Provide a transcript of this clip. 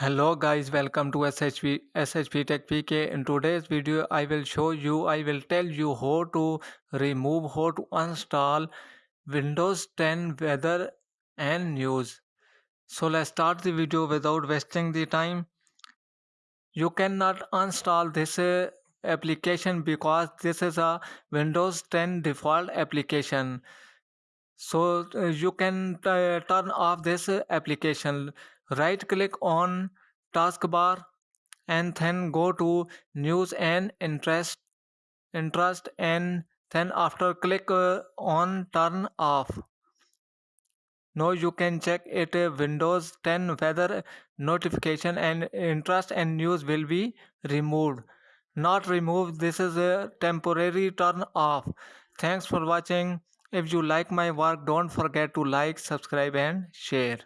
Hello guys, welcome to SHP SHP Tech PK. In today's video, I will show you, I will tell you how to remove, how to install Windows 10 weather and news. So let's start the video without wasting the time. You cannot install this uh, application because this is a Windows 10 default application so uh, you can turn off this application. Right click on taskbar and then go to news and interest interest and then after click uh, on turn off. Now you can check it uh, windows 10 weather notification and interest and news will be removed. Not removed this is a temporary turn off. Thanks for watching if you like my work don't forget to like subscribe and share